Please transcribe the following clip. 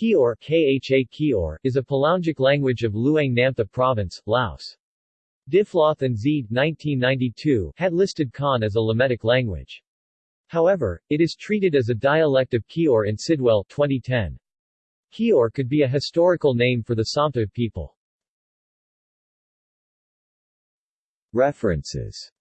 Kior, Kha Kior is a Palaungic language of Luang Namtha Province, Laos. Diffloth and Zide 1992 had listed Khan as a Lametic language. However, it is treated as a dialect of Kior in Sidwell 2010. Kior could be a historical name for the Sampta people. References